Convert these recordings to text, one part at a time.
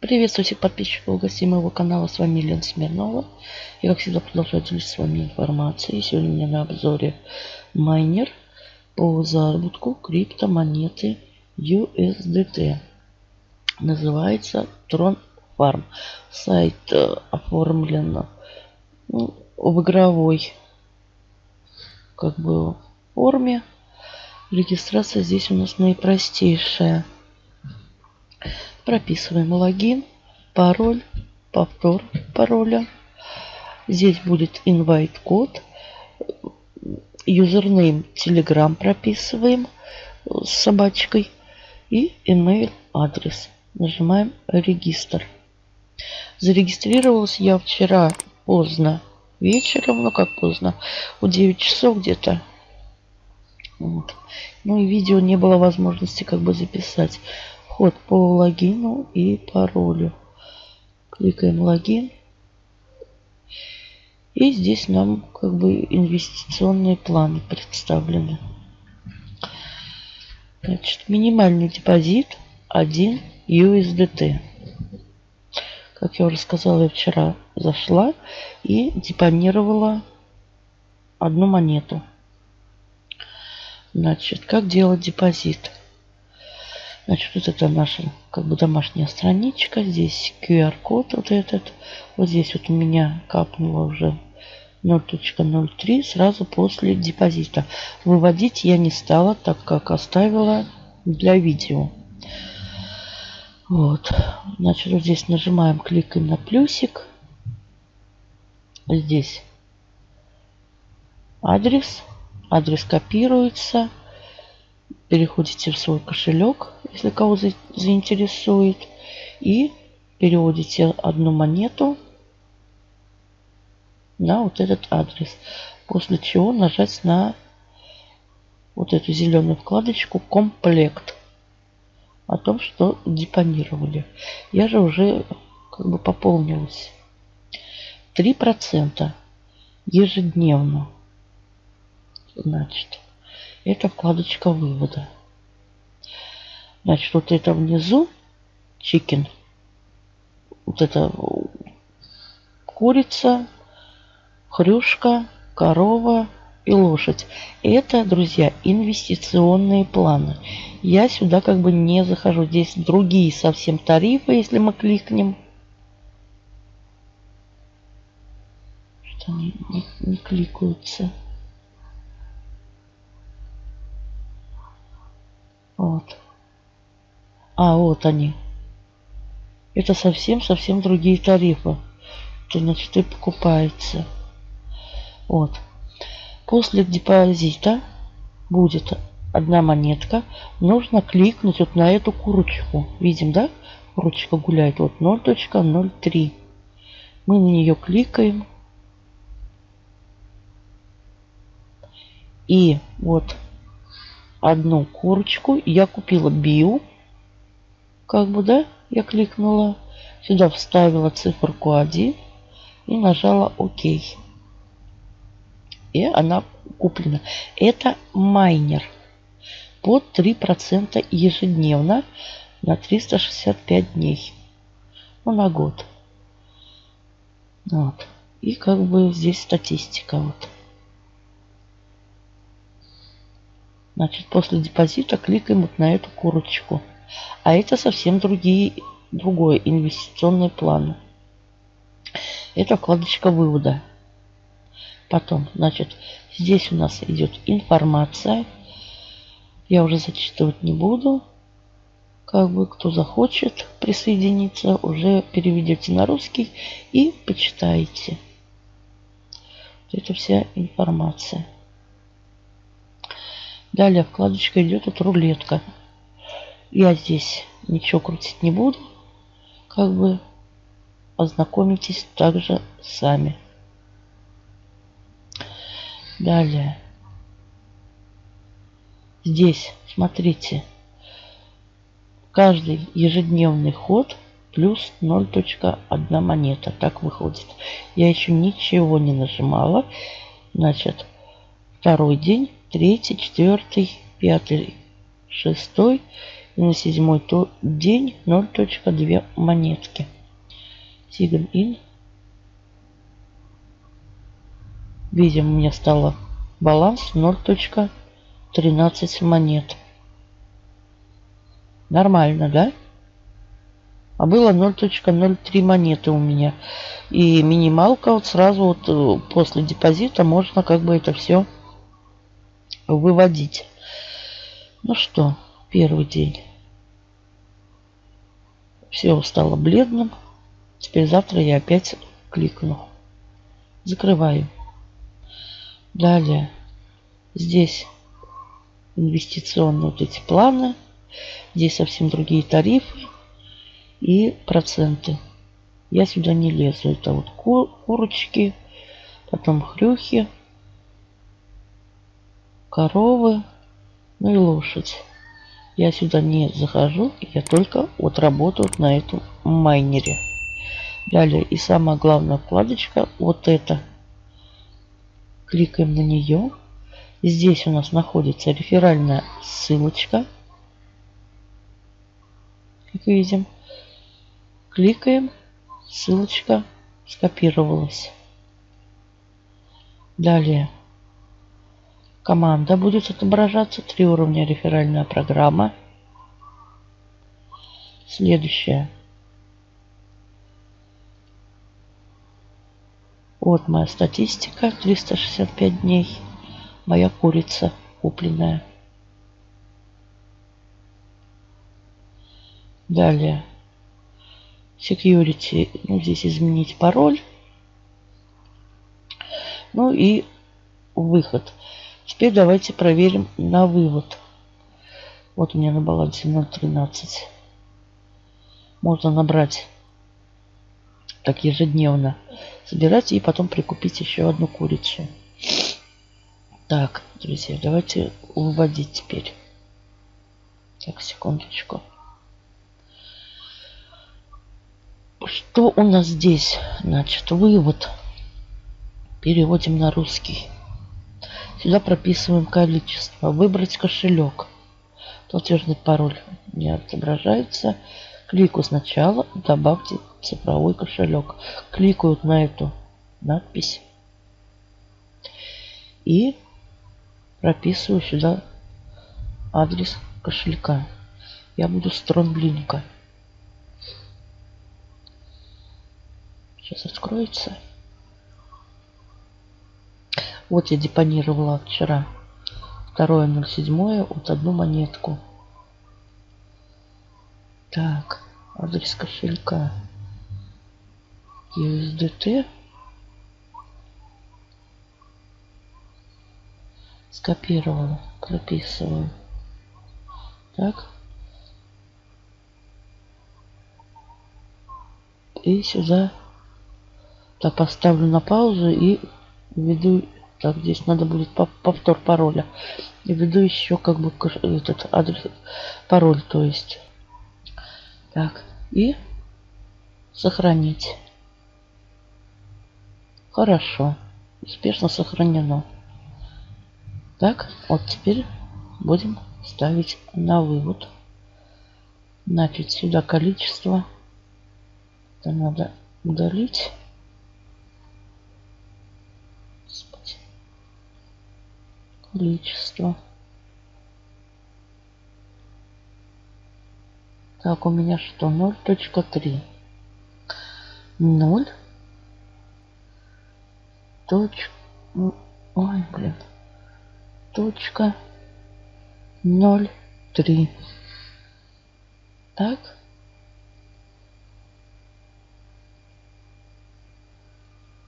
Приветствую всех подписчиков и гостей моего канала. С вами Лена Смирнова. Я, как всегда, продолжаю делиться с вами информацией. Сегодня у меня на обзоре майнер по заработку криптомонеты USDT. Называется Tron Farm. Сайт э, оформлен ну, в игровой как бы форме. Регистрация здесь у нас наипростейшая. Прописываем логин, пароль, повтор пароля. Здесь будет invite код. Юзернейм Telegram прописываем с собачкой. И email адрес. Нажимаем регистр. Зарегистрировалась я вчера поздно вечером, ну как поздно, в 9 часов где-то. Вот. Ну и видео не было возможности как бы записать вход по логину и паролю. Кликаем логин. И здесь нам как бы инвестиционные планы представлены. Значит, минимальный депозит 1 USDT. Как я уже сказала, я вчера зашла и депонировала одну монету. Значит, как делать депозит? Значит, вот это наша как бы домашняя страничка. Здесь QR-код вот этот. Вот здесь вот у меня капнуло уже 0.03 сразу после депозита. Выводить я не стала, так как оставила для видео. Вот. Значит, вот здесь нажимаем, кликаем на плюсик. Здесь адрес. Адрес копируется переходите в свой кошелек, если кого заинтересует, и переводите одну монету на вот этот адрес. После чего нажать на вот эту зеленую вкладочку «Комплект» о том, что депонировали. Я же уже как бы пополнилась. 3% ежедневно. Значит, это вкладочка вывода. Значит, вот это внизу чикен. Вот это курица, хрюшка, корова и лошадь. Это, друзья, инвестиционные планы. Я сюда как бы не захожу. Здесь другие совсем тарифы, если мы кликнем. Что не, не кликаются. Вот. А, вот они. Это совсем-совсем другие тарифы. Значит, и покупается. Вот. После депозита будет одна монетка. Нужно кликнуть вот на эту курочку. Видим, да? Курочка гуляет. Вот 0.03. Мы на нее кликаем. И вот одну курочку. Я купила био. Как бы, да? Я кликнула. Сюда вставила циферку 1 и нажала ОК. И она куплена. Это майнер под 3% ежедневно на 365 дней. Ну, на год. Вот. И как бы здесь статистика. Вот. Значит, после депозита кликаем вот на эту курочку. А это совсем другие, другой инвестиционный план. Это вкладочка вывода. Потом, значит, здесь у нас идет информация. Я уже зачитывать не буду. Как бы кто захочет присоединиться, уже переведете на русский и почитаете. Это вся информация. Далее вкладочка идет от рулетка. Я здесь ничего крутить не буду. Как бы ознакомитесь также сами. Далее. Здесь, смотрите, каждый ежедневный ход плюс 0.1 монета. Так выходит. Я еще ничего не нажимала. Значит, второй день третий, четвертый, пятый, шестой И на седьмой день 0.2 монетки. Sign in. Видим, у меня стало баланс 0.13 монет. Нормально, да? А было 0.03 монеты у меня. И минималка вот сразу вот э, после депозита можно как бы это все выводить. Ну что, первый день. Все стало бледным. Теперь завтра я опять кликну. Закрываю. Далее. Здесь инвестиционные вот эти планы. Здесь совсем другие тарифы и проценты. Я сюда не лезу. Это вот кур курочки, потом хрюхи, коровы, ну и лошадь. Я сюда не захожу, я только вот работаю на этом майнере. Далее и самая главная вкладочка, вот это. Кликаем на нее. Здесь у нас находится реферальная ссылочка. Как видим. Кликаем. Ссылочка скопировалась. Далее. Команда будет отображаться. Три уровня реферальная программа. Следующее. Вот моя статистика. 365 дней. Моя курица купленная. Далее. Security. Ну, здесь изменить пароль. Ну и выход. Теперь давайте проверим на вывод. Вот у меня на балансе 0.13. Можно набрать так ежедневно. Собирать и потом прикупить еще одну курицу. Так, друзья, давайте выводить теперь. Так, секундочку. Что у нас здесь? Значит, вывод. Переводим на русский. Сюда прописываем количество. Выбрать кошелек. Платежный пароль не отображается. Кликаю сначала, добавьте цифровой кошелек. Кликаю на эту надпись. И прописываю сюда адрес кошелька. Я буду стронглинка. Сейчас откроется. Вот я депонировала вчера. Второе 07 вот одну монетку. Так, адрес кошелька. USDT. Скопировала. Прописываю. Так. И сюда так поставлю на паузу и введу так, здесь надо будет повтор пароля. И введу еще как бы этот адрес, пароль, то есть. Так, и сохранить. Хорошо. Успешно сохранено. Так, вот теперь будем ставить на вывод. Значит, сюда количество. Это надо удалить. Количество. Так, у меня что? 0.3. 0. Точ... Ой, блин. Точка 0.3. Так.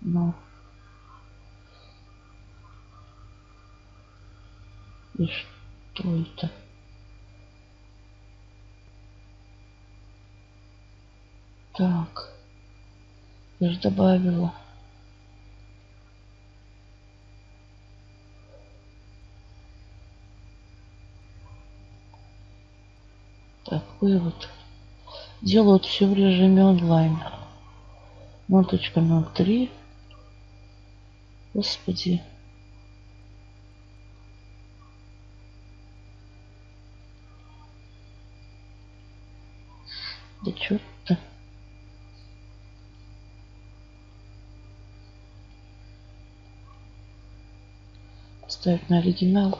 Ну. И что это? Так. Я же добавила. Так, вывод. Делают все в режиме онлайн. 0.03. Господи. Да черт-то. Поставить на оригинал.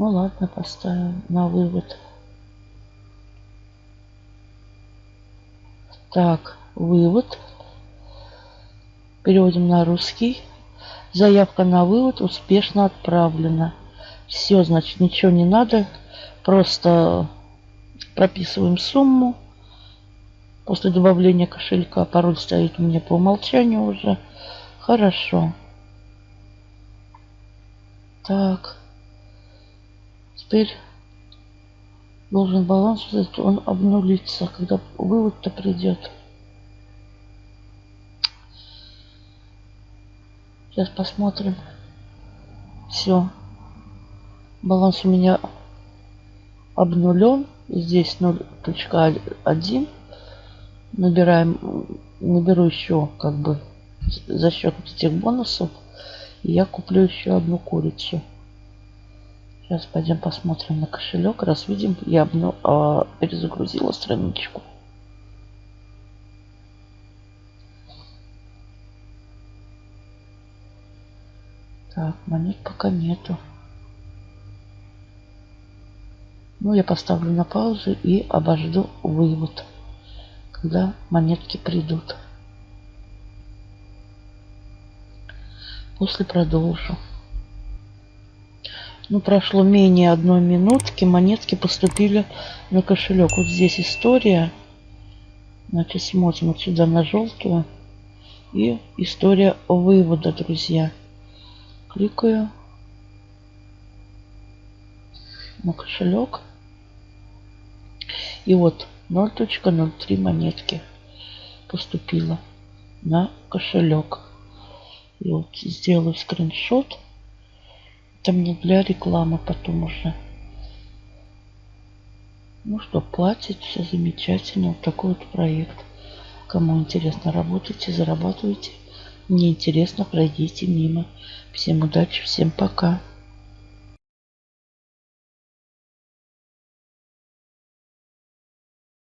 Ну ладно, поставим на вывод. Так, вывод. Переводим на русский. Заявка на вывод успешно отправлена. Все, значит, ничего не надо. Просто прописываем сумму. После добавления кошелька пароль стоит у меня по умолчанию уже. Хорошо. Так. Теперь должен баланс, он обнулится, когда вывод-то придет. Сейчас посмотрим. Все. Баланс у меня обнулен. Здесь 0.1. Набираем, наберу еще как бы за счет этих бонусов. Я куплю еще одну курицу. Сейчас пойдем посмотрим на кошелек. Раз видим, я обну... а, перезагрузила страничку. Так, монет пока нету. Ну, я поставлю на паузу и обожду вывод, когда монетки придут. После продолжу. Ну, прошло менее одной минутки. Монетки поступили на кошелек. Вот здесь история. Значит, смотрим вот сюда на желтую. И история вывода, друзья. Кликаю на кошелек. И вот 0.03 монетки поступила на кошелек. И вот сделаю скриншот. Это мне для рекламы потом уже. Ну что, платит, все замечательно. Вот такой вот проект. Кому интересно, работайте, зарабатывайте. Не интересно, пройдите мимо. Всем удачи, всем пока.